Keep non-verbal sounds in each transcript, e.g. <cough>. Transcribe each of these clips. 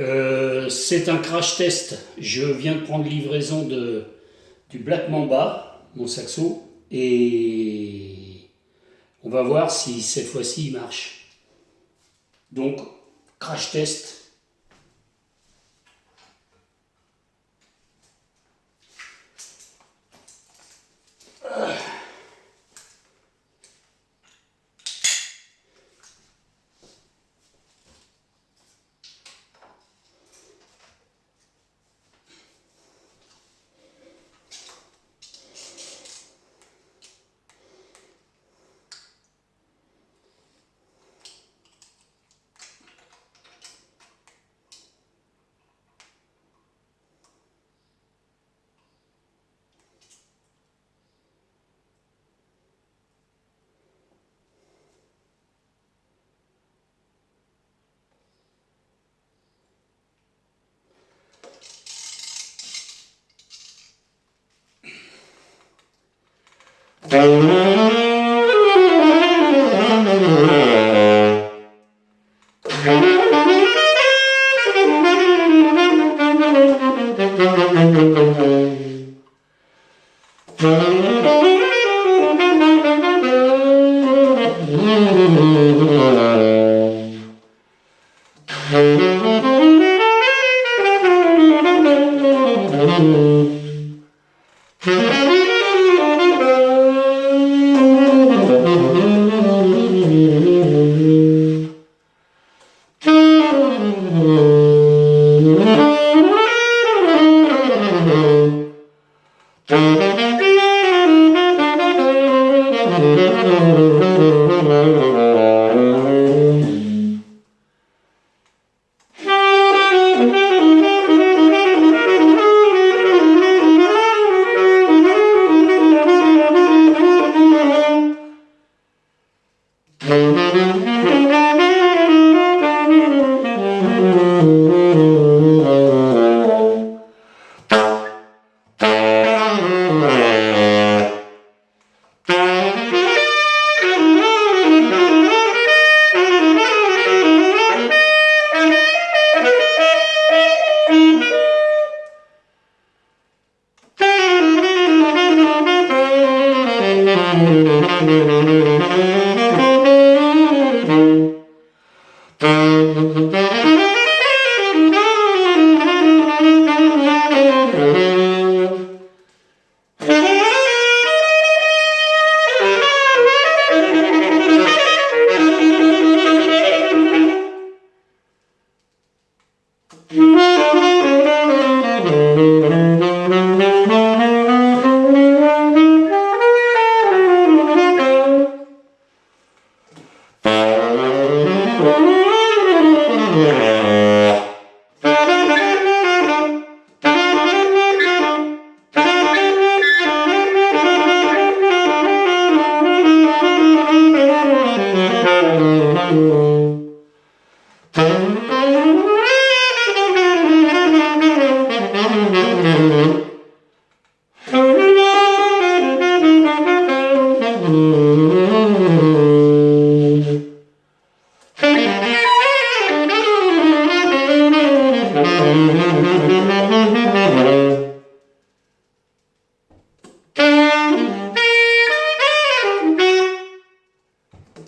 Euh, c'est un crash test. Je viens de prendre livraison de, du Black Mamba, mon saxo, et on va voir si cette fois-ci il marche. Donc, crash test. Música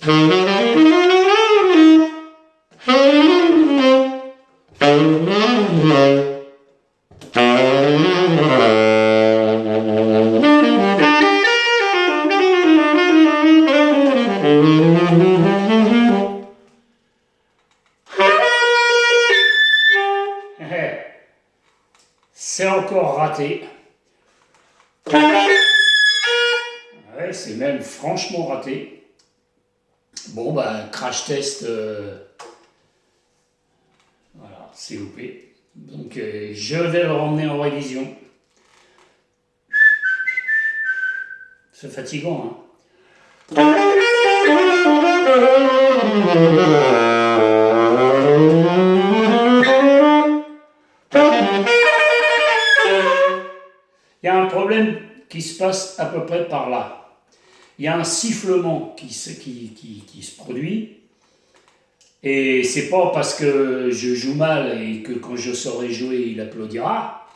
<laughs> C'est encore raté. <laughs> Ouais, c'est même franchement raté. Bon, bah, crash test, euh, voilà, c'est loupé. Donc, euh, je vais le ramener en révision. C'est fatigant, hein Il y a un problème qui se passe à peu près par là. Il y a un sifflement qui se, produit Et c'est pas parce que je joue mal et que quand je saurai jouer, il applaudira.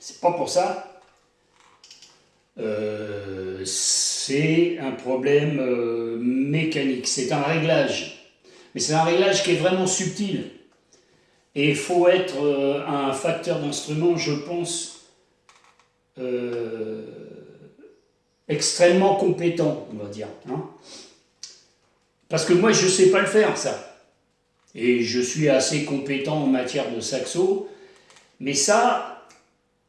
C'est pas pour ça. Euh, c'est un problème euh, mécanique, c'est un réglage. Mais c'est un réglage qui est vraiment subtil. Et il faut être euh, un facteur d'instrument, je pense, extrêmement compétent, on va dire. Hein. Parce que moi, je ne sais pas le faire, ça. Et je suis assez compétent en matière de saxo. Mais ça,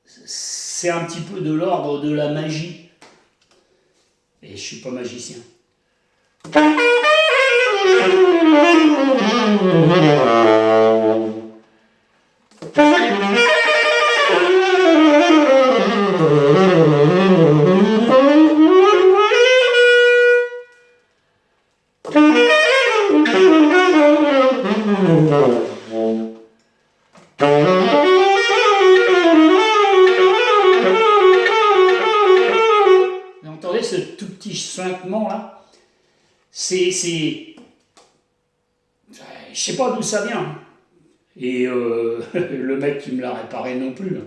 c'est un petit peu de l'ordre de la magie. Et je ne suis pas magicien. <laughs> Vous entendez ce tout petit suintement là? C'est. Je sais pas d'où ça vient. Et euh, <laughs> le mec qui me l'a réparé non plus.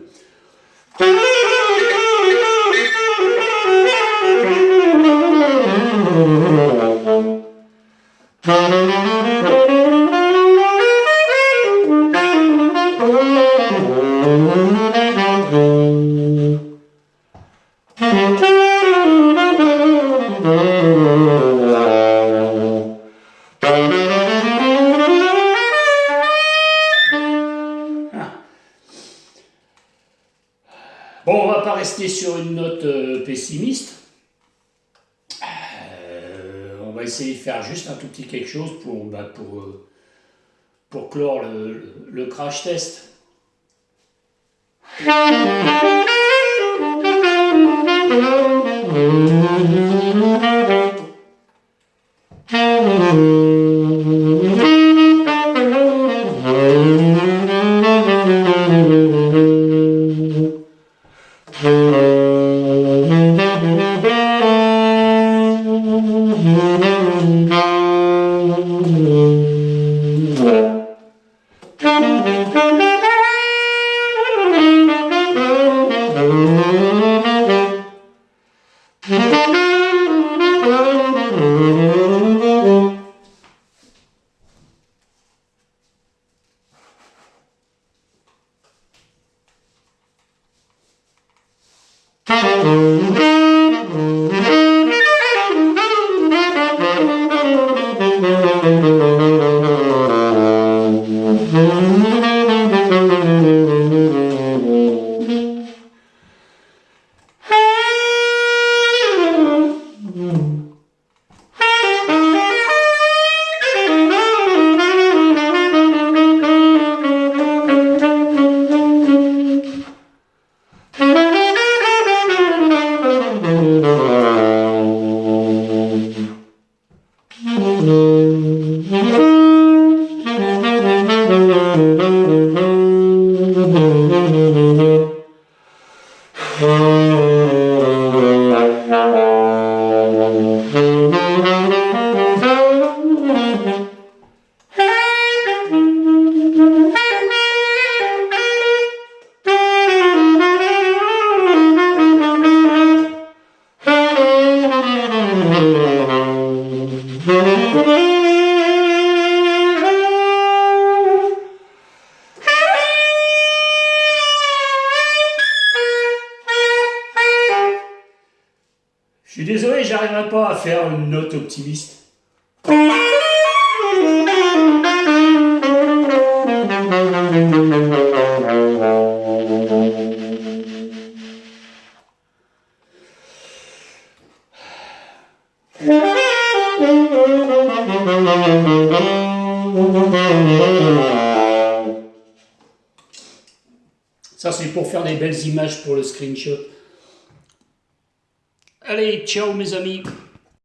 Essayer de faire juste un tout petit quelque chose pour, bah, pour, euh, pour clore le, le crash test. Música Mm-hmm. Je suis désolé, j'arriverai pas à faire une note optimiste. Ça, c'est pour faire des belles images pour le screenshot. Allez, ciao mes amis